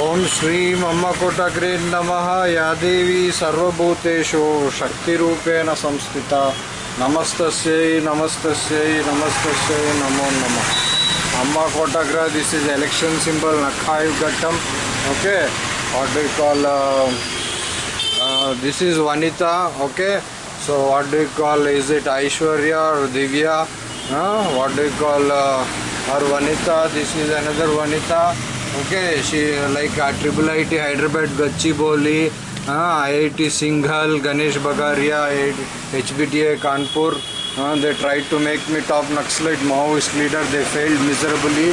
ओम श्री ममकुटग्री नम। या देवी सर्वूतेषु शक्तिपेण संस्थित। नमस्त नमस्त नमस्त नमो नम। अम्मकोटग्र दिस इज़ इलेक्शन सिंबल नखाई घटम okay what do call this is Vanita okay so what do call is it Aishwarya और Divya what do call are Vanita this is another Vanita okay she like uh, triple IT Hyderabad Gachibowli uh, IIT Singhal Ganesh Bagaria HBTA Kanpur uh, they tried to make me top Naxalite Maoist leader they failed miserably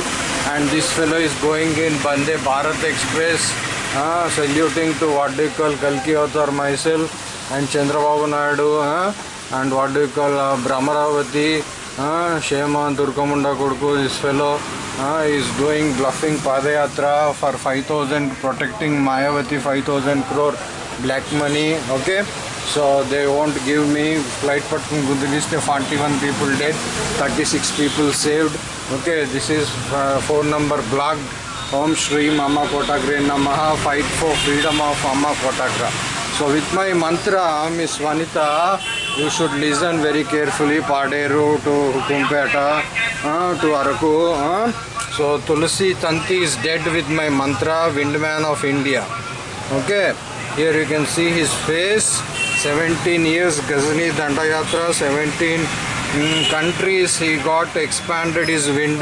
and this fellow is going in Bande Bharat Express uh, saluting to what do you call Kalki Avatar myself and Chandrababu Naidu uh, and what do you call uh, Brahmaravati Uh, shame on Durgamunda Kurku, this fellow uh, is doing bluffing Padayatra for 5000 protecting Mayavati 5000 crore black money okay so they won't give me flight but released 41 people dead 36 people saved okay this is uh, phone number blocked Om Shri Mama Kotagra Namaha fight for freedom of Amma Kotagra so with my mantra Miss Vanita you should listen very carefully Paderu to Hukumpeta uh, to Araku uh. so Tulsi Tanti is dead with my mantra windman of India. Okay here you can see his face. 17 years Ghazni Dandayatra 17 mm, countries he got expanded his wind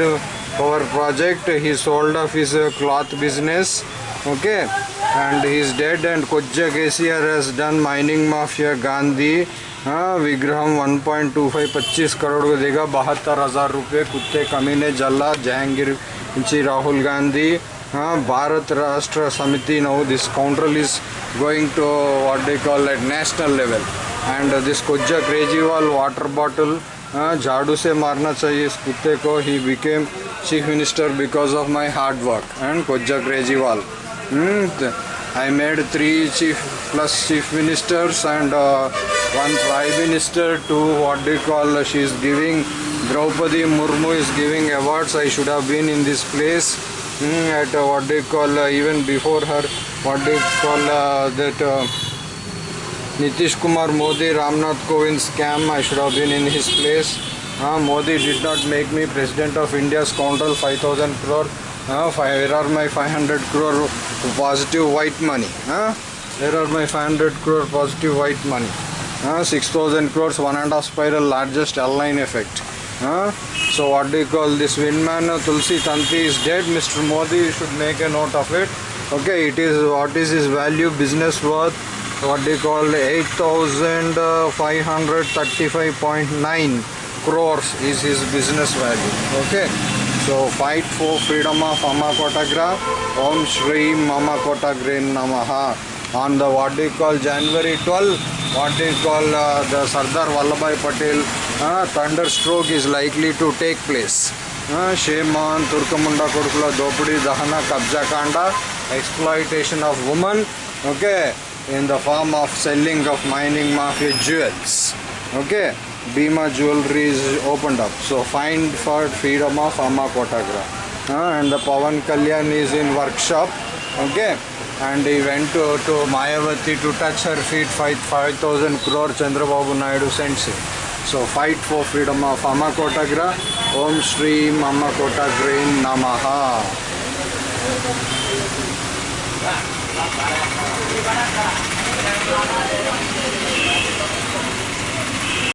power project. He sold off his uh, cloth business. Okay and he is dead and kojja kcr has done mining mafia, gandhi हाँ विग्रहम 1.25 point two five पच्चीस करोड़ को देगा, बहत्तर हज़ार रुपये, कुत्ते कमी ने जला जहांगीर, जी राहुल गांधी हाँ Bharat Rashtra Samiti no this country is going to what do call at national level and this कोज्जा Kejriwal water bottle झाड़ू से मारना चाहिए इस कुत्ते को ही became chief minister because of my hard work and कोज्जा Kejriwal hmm, I made three chief plus chief ministers and uh, one prime minister to what they call uh, she is giving Draupadi Murmu is giving awards. I should have been in this place mm, at uh, what they call uh, even before her what they call uh, that uh, Nitish Kumar Modi Ramnath Kovind scam I should have been in his place. Uh, Modi did not make me president of India's scoundrel 5000 crore uh, where are my 500 crore positive white money uh? where are my 500 crore positive white money uh, 6000 crores one and a half spiral largest L9 effect Huh? So what do you call this windman uh, Tulsi Tanti is dead. Mr. Modi should make a note of it. Okay, it is what is his value business worth? What you call 8,535.9 crores is his business value. Okay. So fight for freedom of ಅಮ್ಮ ಕೋಟಾಗ್ರಾ ಓಂ ಶ್ರೀ ಮಮ ಕೋಟಾಗ್ರೇ ನಮಃ on the what is call January twelve what is call the Sardar Vallabhbhai Patel thunder stroke is likely to take place ಶೇಮಾನ್ ತುರ್ಕಮುಂಡ ಕೊಡ್ಕುಲ ದೋಪುಡಿ ದಹನ ಕಬ್ಜಾ ಕಾಂಡ exploitation of woman okay in the form of selling of mining of a jewels okay Bima jewelry is opened up. So find for freedom of Amma Kotagra. Uh, and the Pavan Kalyan is in workshop. Okay. And he went to, to Mayavati to touch her feet, 5,000 crore Chandrababu Naidu sends him. So fight for freedom of Amma Kotagra. Om Shri Amma Kotagre Namaha.